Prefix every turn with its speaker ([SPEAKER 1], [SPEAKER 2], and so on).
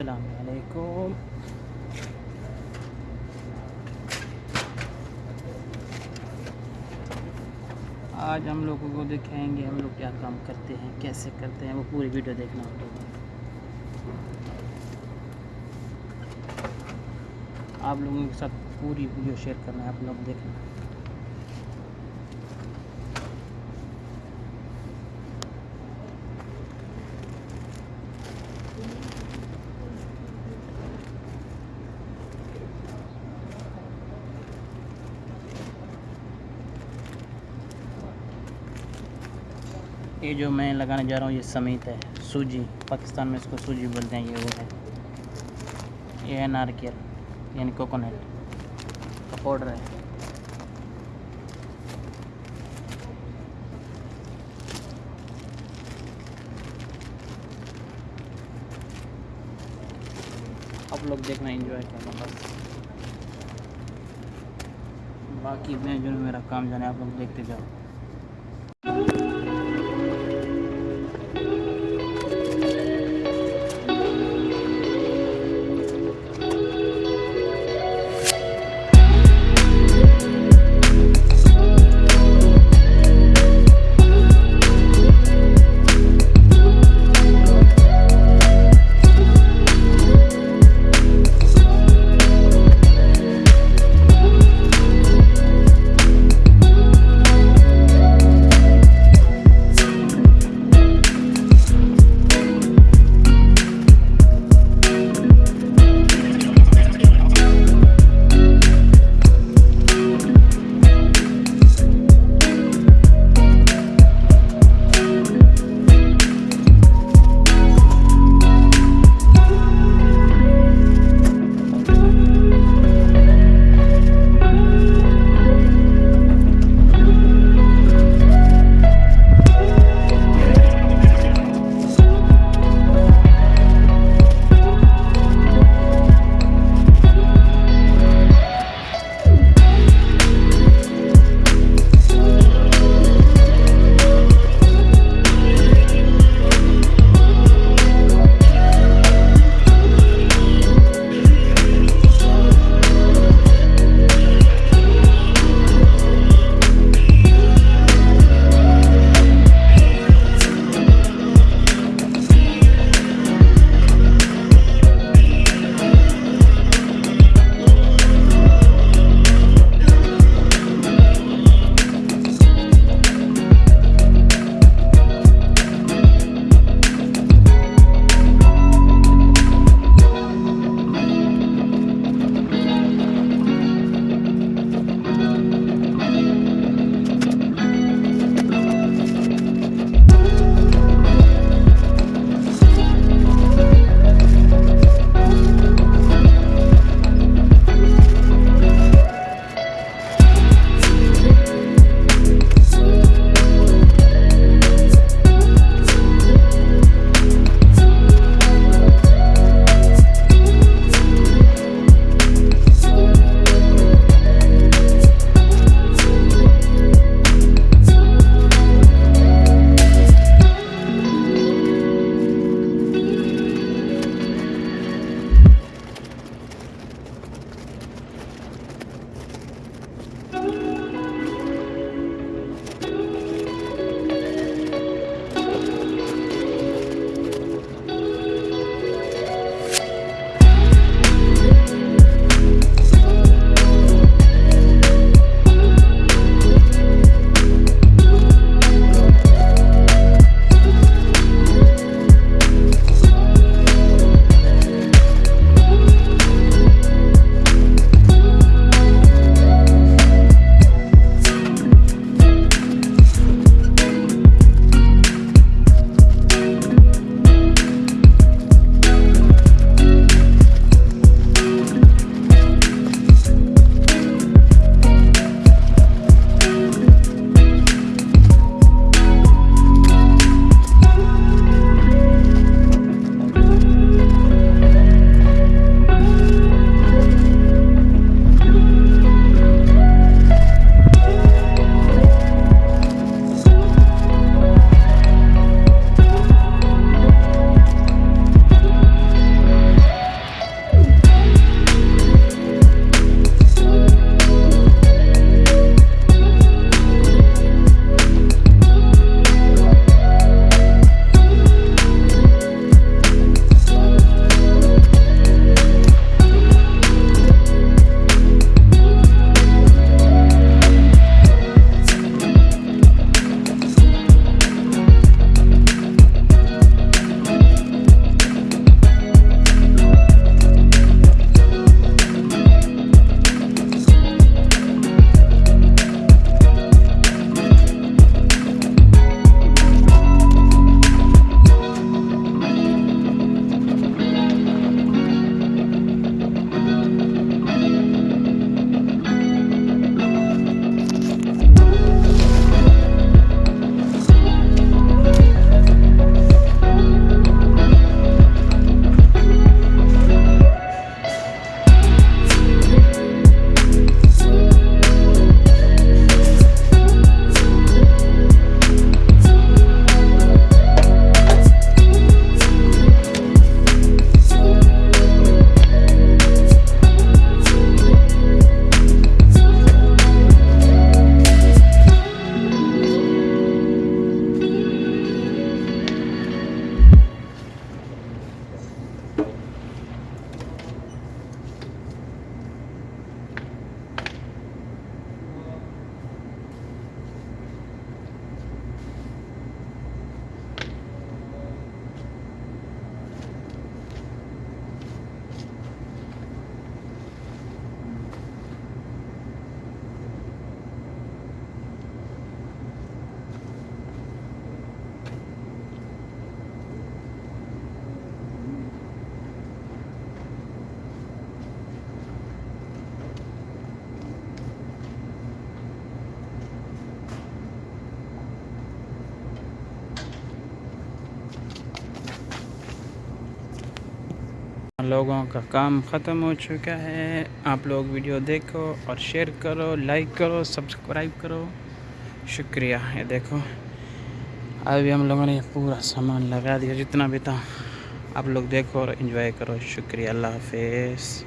[SPEAKER 1] السلام علیکم۔ آج ہم لوگوں کو دکھائیں گے ہم لوگ کیا کام کرتے ہیں، کیسے کرتے ہیں، وہ پوری ویڈیو دیکھنا آپ لوگوں آپ لوگوں کے ساتھ پوری ویڈیو شیئر کرنا ہے، آپ لوگ دیکھنا۔ یہ جو میں لگانے جا رہا ہوں یہ سمیت ہے، سوجی، پاکستان میں اس کو سوجی بولتے ہیں، یہ وہ ہے۔ یہ ہے نارکیل یعنی کوکونٹ۔ کا پاؤڈر ہے۔ آپ لوگ دیکھنا انجوائے کرنا بس۔ باقی میں جو میرا کام جانے، آپ لوگ دیکھتے جاؤ۔ لوگوں کا کام ختم ہو چکا ہے۔ آپ لوگ ویڈیو دیکھو اور شیئر کرو، لائک کرو، سبسکرائب کرو۔ شکریہ، یہ دیکھو۔ ابھی ہم لوگوں نے یہ پورا سامان لگا دیا، جتنا بھی تھا آپ لوگ دیکھو اور انجوائے کرو۔ شکریہ، اللہ حافظ۔